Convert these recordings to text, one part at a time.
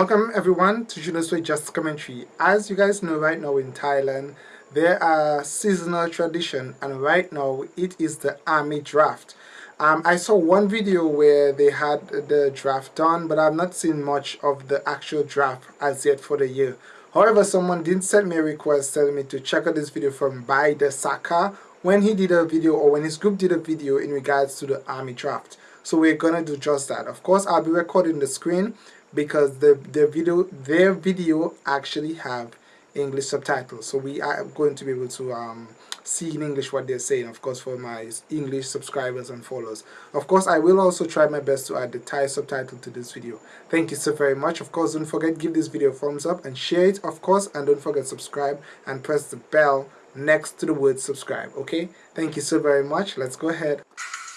Welcome everyone to Juno's Way Just Commentary. As you guys know right now in Thailand, there are seasonal tradition and right now it is the army draft. Um, I saw one video where they had the draft done but I've not seen much of the actual draft as yet for the year. However, someone did send me a request telling me to check out this video from By the Saka when he did a video or when his group did a video in regards to the army draft. So we're gonna do just that. Of course, I'll be recording the screen because the their video their video actually have English subtitles. So we are going to be able to um, see in English what they're saying of course for my English subscribers and followers. Of course I will also try my best to add the Thai subtitle to this video. Thank you so very much. Of course don't forget give this video a thumbs up and share it of course and don't forget subscribe and press the bell next to the word subscribe okay? Thank you so very much. Let's go ahead.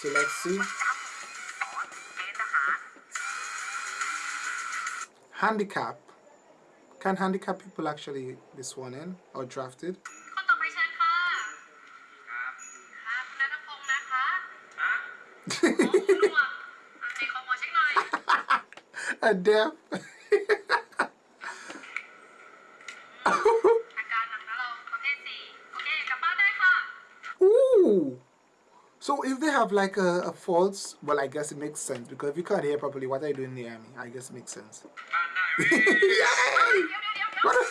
So let's see handicap can handicap people actually be sworn in or drafted คนต่อไปเชิญค่ะ ครับนัทพงษ์นะคะโอ้คุณหนวกอ่ะไหนขอหมอเช็คหน่อย a deaf if they have like a, a false, well, I guess it makes sense because if you can't hear properly, what are you doing, Naomi? I guess it makes sense. Yay! What a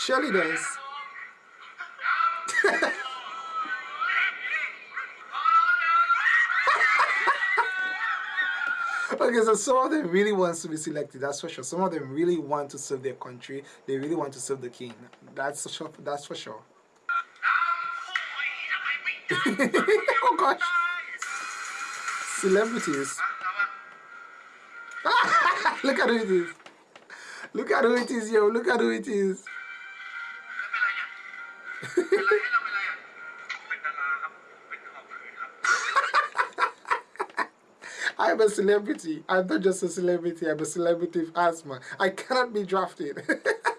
Shirley does. okay, so some of them really wants to be selected. That's for sure. Some of them really want to serve their country. They really want to serve the king. That's for sure. That's for sure oh gosh. Celebrities. Look at who it is. Look at who it is, yo. Look at who it is. I'm a celebrity. I'm not just a celebrity. I'm a celebrity of asthma. I cannot be drafted.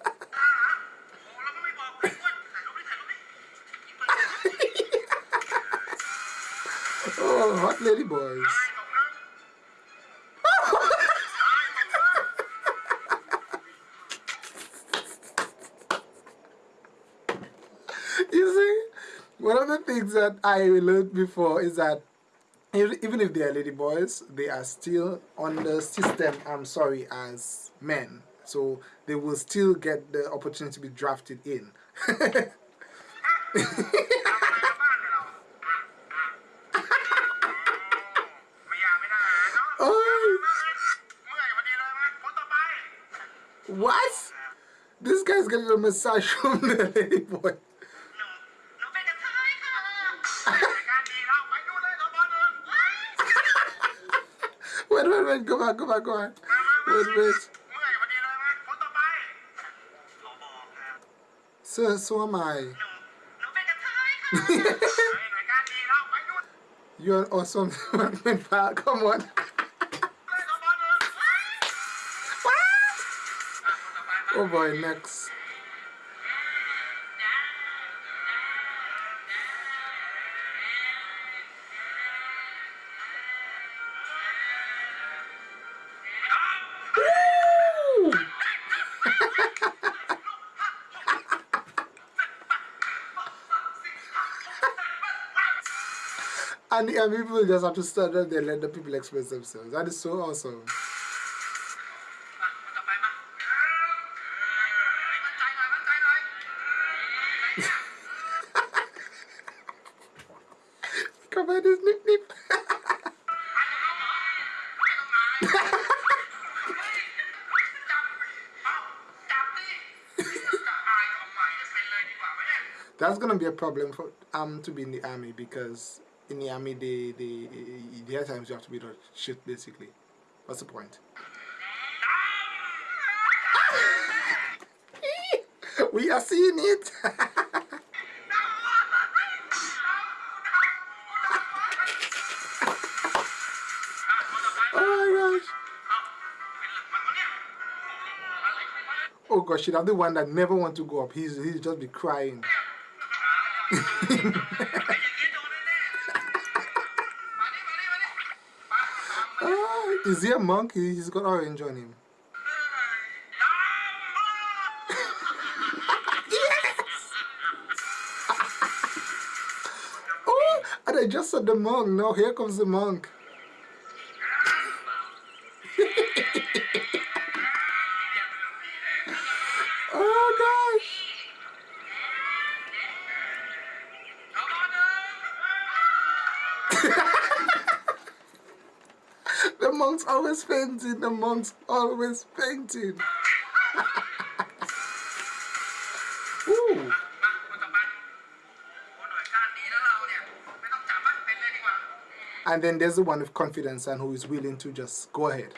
All hot lady boys. you see, one of the things that I learned before is that even if they are lady boys, they are still on the system, I'm sorry, as men. So they will still get the opportunity to be drafted in. What? This guy's getting a massage from the lady boy. wait, wait, wait, go on, go on, go on. Wait, wait. So, so am I. You're awesome. Come on. Oh boy, next. And, and people just have to stand up there and let the people express themselves. That is so awesome. about nip nip. That's gonna be a problem for um to be in the army because in the army they they there are times you have to be the shit basically. What's the point? we are seeing it. because she's not the one that never want to go up. He's, he's just be crying. Ah, is he a monkey? He's got orange on him. yes! oh, and I just said the monk. Now here comes the monk. always painting the monk's always painting. And then there's the one with confidence and who is willing to just go ahead.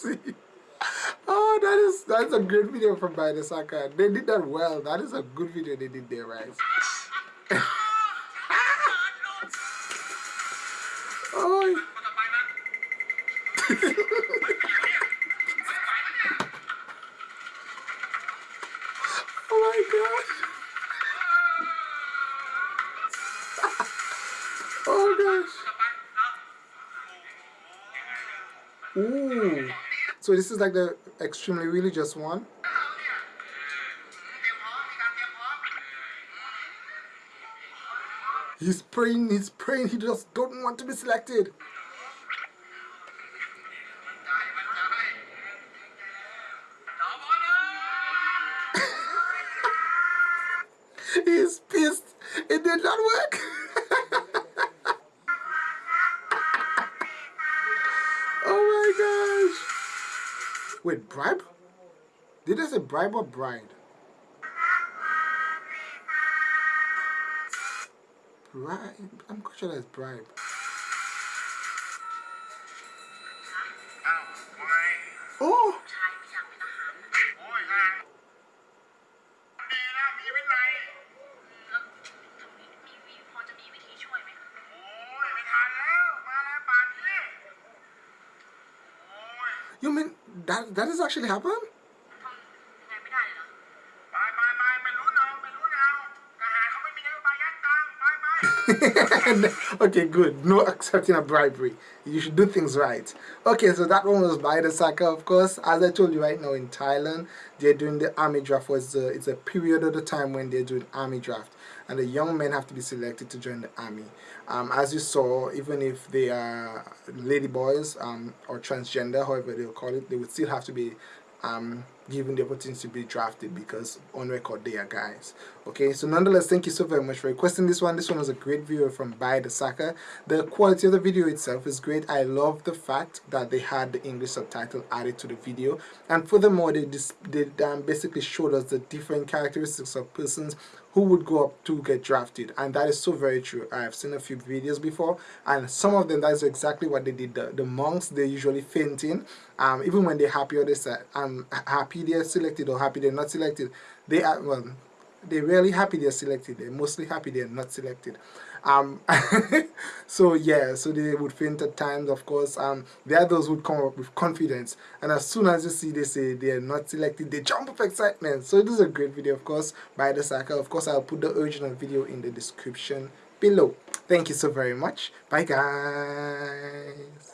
Crazy. Oh, that is that's a great video from Baidasaka. They did that well. That is a good video they did there, right? So this is like the extremely religious one. He's praying, he's praying, he just don't want to be selected. Wait, bribe? Did I say bribe or bride? Bribe? I'm quite sure that's bribe. Oh! You mean that that has actually happened? okay, good. No accepting a bribery. You should do things right. Okay, so that one was by the soccer, of course. As I told you right now in Thailand, they're doing the army draft. Was it's a period of the time when they're doing army draft and the young men have to be selected to join the army. Um, as you saw, even if they are lady boys um, or transgender, however they'll call it, they would still have to be um, given the opportunity to be drafted because on record they are guys. Okay, so nonetheless, thank you so very much for requesting this one. This one was a great video from By the Saka. The quality of the video itself is great. I love the fact that they had the English subtitle added to the video, and furthermore, they they um, basically showed us the different characteristics of persons who would go up to get drafted and that is so very true i have seen a few videos before and some of them that is exactly what they did the, the monks they usually fainting um even when they're happy or they say i'm happy they're selected or happy they're not selected. They are well they're rarely happy they're selected. They're mostly happy they're not selected. Um so yeah so they would faint at times of course. Um those who would come up with confidence. And as soon as you see they say they're not selected they jump up excitement. So this is a great video of course by the Saka. Of course i'll put the original video in the description below. Thank you so very much. Bye guys